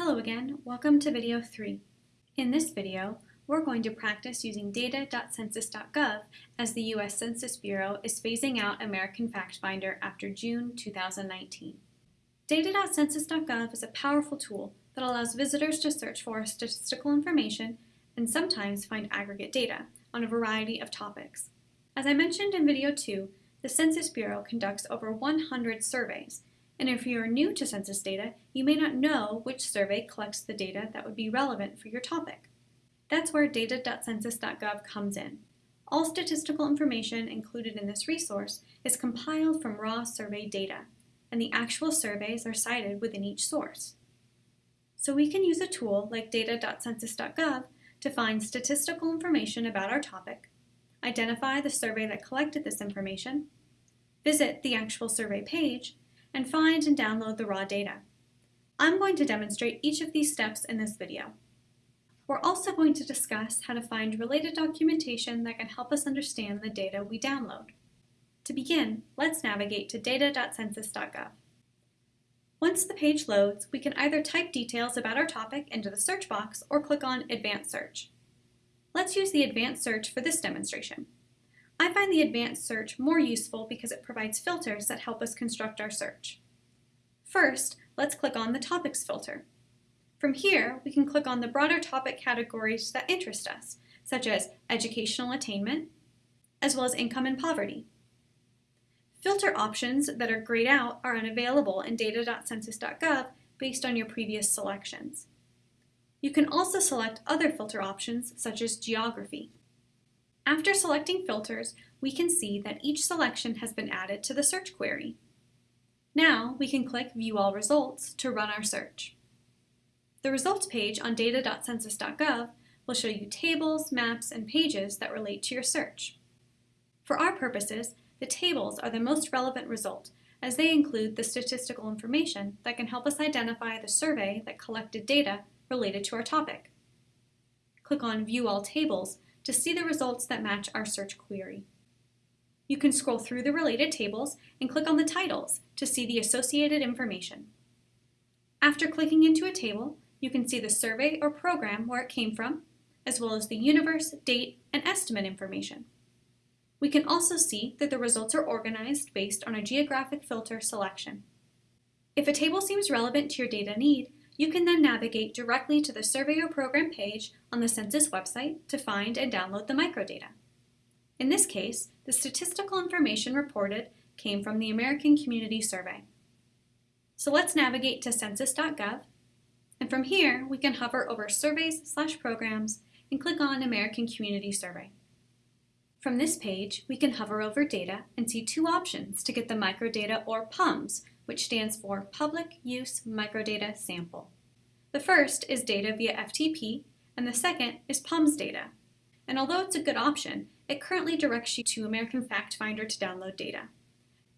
Hello again, welcome to video 3. In this video, we're going to practice using data.census.gov as the U.S. Census Bureau is phasing out American FactFinder after June 2019. Data.census.gov is a powerful tool that allows visitors to search for statistical information and sometimes find aggregate data on a variety of topics. As I mentioned in video 2, the Census Bureau conducts over 100 surveys and if you are new to census data, you may not know which survey collects the data that would be relevant for your topic. That's where data.census.gov comes in. All statistical information included in this resource is compiled from raw survey data, and the actual surveys are cited within each source. So we can use a tool like data.census.gov to find statistical information about our topic, identify the survey that collected this information, visit the actual survey page, and find and download the raw data. I'm going to demonstrate each of these steps in this video. We're also going to discuss how to find related documentation that can help us understand the data we download. To begin, let's navigate to data.census.gov. Once the page loads, we can either type details about our topic into the search box or click on Advanced Search. Let's use the Advanced Search for this demonstration. I find the advanced search more useful because it provides filters that help us construct our search. First, let's click on the Topics filter. From here, we can click on the broader topic categories that interest us, such as educational attainment, as well as income and poverty. Filter options that are grayed out are unavailable in data.census.gov based on your previous selections. You can also select other filter options, such as geography. After selecting filters, we can see that each selection has been added to the search query. Now we can click View All Results to run our search. The results page on data.census.gov will show you tables, maps, and pages that relate to your search. For our purposes, the tables are the most relevant result as they include the statistical information that can help us identify the survey that collected data related to our topic. Click on View All Tables to see the results that match our search query. You can scroll through the related tables and click on the titles to see the associated information. After clicking into a table, you can see the survey or program where it came from, as well as the universe, date, and estimate information. We can also see that the results are organized based on a geographic filter selection. If a table seems relevant to your data need, you can then navigate directly to the Survey or Program page on the Census website to find and download the microdata. In this case, the statistical information reported came from the American Community Survey. So let's navigate to census.gov, and from here we can hover over Surveys slash Programs and click on American Community Survey. From this page, we can hover over data and see two options to get the microdata or PUMS which stands for Public Use Microdata Sample. The first is data via FTP, and the second is PUMS data. And although it's a good option, it currently directs you to American FactFinder to download data.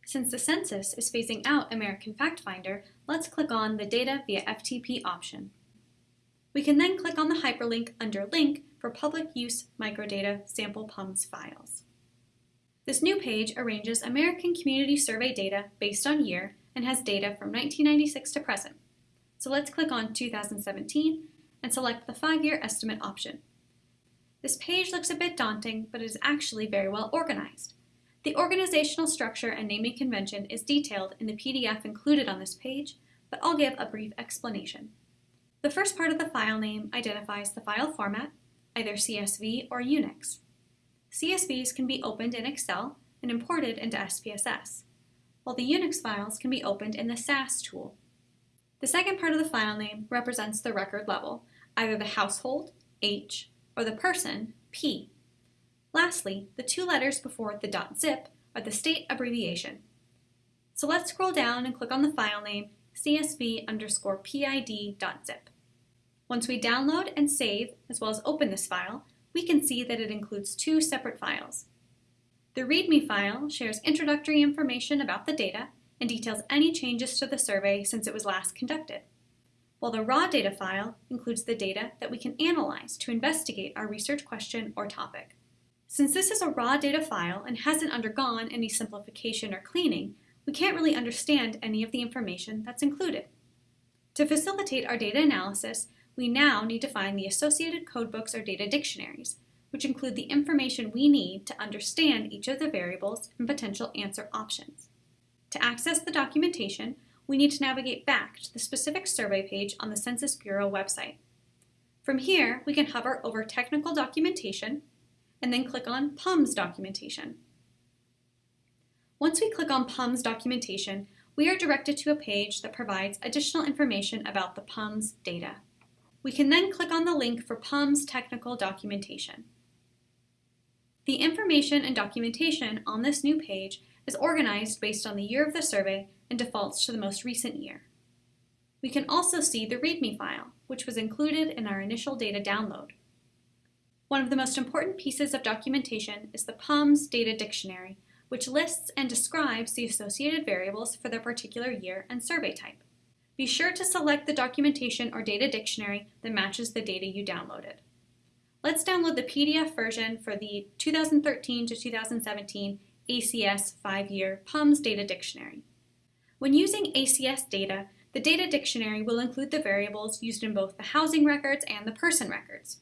Since the census is phasing out American FactFinder, let's click on the Data via FTP option. We can then click on the hyperlink under Link for Public Use Microdata Sample PUMS files. This new page arranges American Community Survey data based on year and has data from 1996 to present. So let's click on 2017 and select the five-year estimate option. This page looks a bit daunting, but it is actually very well organized. The organizational structure and naming convention is detailed in the PDF included on this page, but I'll give a brief explanation. The first part of the file name identifies the file format, either CSV or Unix. CSVs can be opened in Excel and imported into SPSS while the Unix files can be opened in the SAS tool. The second part of the file name represents the record level, either the household, H, or the person, P. Lastly, the two letters before the .zip are the state abbreviation. So let's scroll down and click on the file name csv underscore pid.zip. Once we download and save, as well as open this file, we can see that it includes two separate files, the README file shares introductory information about the data and details any changes to the survey since it was last conducted, while the raw data file includes the data that we can analyze to investigate our research question or topic. Since this is a raw data file and hasn't undergone any simplification or cleaning, we can't really understand any of the information that's included. To facilitate our data analysis, we now need to find the associated codebooks or data dictionaries, which include the information we need to understand each of the variables and potential answer options. To access the documentation, we need to navigate back to the specific survey page on the Census Bureau website. From here, we can hover over Technical Documentation and then click on PUMS Documentation. Once we click on PUMS Documentation, we are directed to a page that provides additional information about the PUMS data. We can then click on the link for PUMS Technical Documentation. The information and documentation on this new page is organized based on the year of the survey and defaults to the most recent year. We can also see the README file, which was included in our initial data download. One of the most important pieces of documentation is the PUMS Data Dictionary, which lists and describes the associated variables for their particular year and survey type. Be sure to select the documentation or data dictionary that matches the data you downloaded. Let's download the PDF version for the 2013 to 2017 ACS 5-year PUMS Data Dictionary. When using ACS data, the data dictionary will include the variables used in both the housing records and the person records.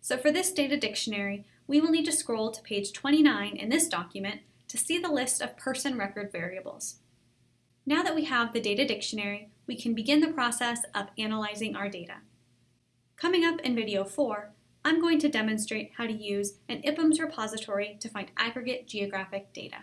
So for this data dictionary, we will need to scroll to page 29 in this document to see the list of person record variables. Now that we have the data dictionary, we can begin the process of analyzing our data. Coming up in video 4, I'm going to demonstrate how to use an IPUMS repository to find aggregate geographic data.